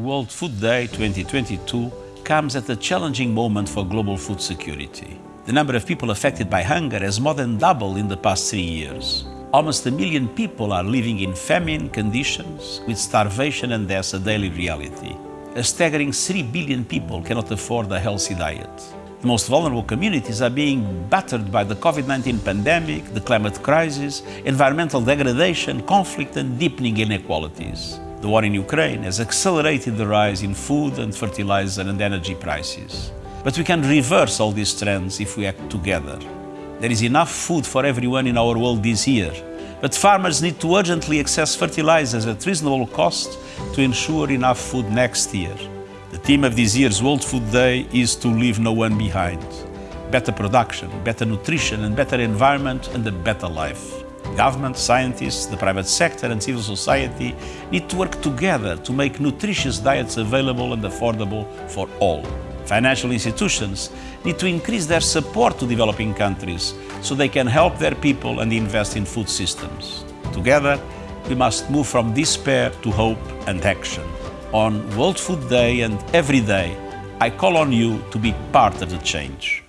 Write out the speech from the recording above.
World Food Day 2022 comes at a challenging moment for global food security. The number of people affected by hunger has more than doubled in the past three years. Almost a million people are living in famine conditions, with starvation and death a daily reality. A staggering 3 billion people cannot afford a healthy diet. The most vulnerable communities are being battered by the COVID-19 pandemic, the climate crisis, environmental degradation, conflict and deepening inequalities. The war in Ukraine has accelerated the rise in food and fertilizer and energy prices. But we can reverse all these trends if we act together. There is enough food for everyone in our world this year, but farmers need to urgently access fertilizers at reasonable cost to ensure enough food next year. The theme of this year's World Food Day is to leave no one behind. Better production, better nutrition and better environment and a better life. Government, scientists, the private sector and civil society need to work together to make nutritious diets available and affordable for all. Financial institutions need to increase their support to developing countries so they can help their people and invest in food systems. Together, we must move from despair to hope and action. On World Food Day and every day, I call on you to be part of the change.